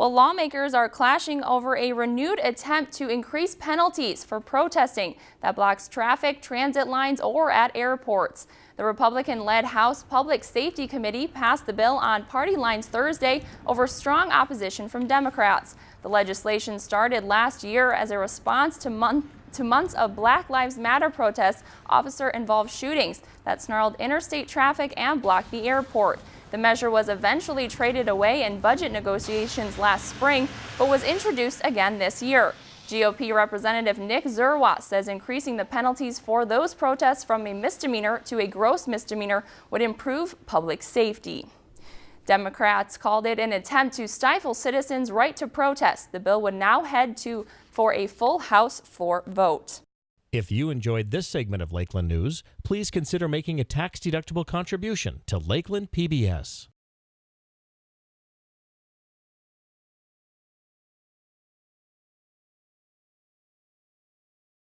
Well, lawmakers are clashing over a renewed attempt to increase penalties for protesting that blocks traffic, transit lines, or at airports. The Republican-led House Public Safety Committee passed the bill on party lines Thursday over strong opposition from Democrats. The legislation started last year as a response to month to months of Black Lives Matter protests, officer-involved shootings that snarled interstate traffic and blocked the airport. The measure was eventually traded away in budget negotiations last spring, but was introduced again this year. GOP Representative Nick Zerwas says increasing the penalties for those protests from a misdemeanor to a gross misdemeanor would improve public safety. Democrats called it an attempt to stifle citizens' right to protest. The bill would now head to for a full House floor vote. If you enjoyed this segment of Lakeland News, please consider making a tax-deductible contribution to Lakeland PBS.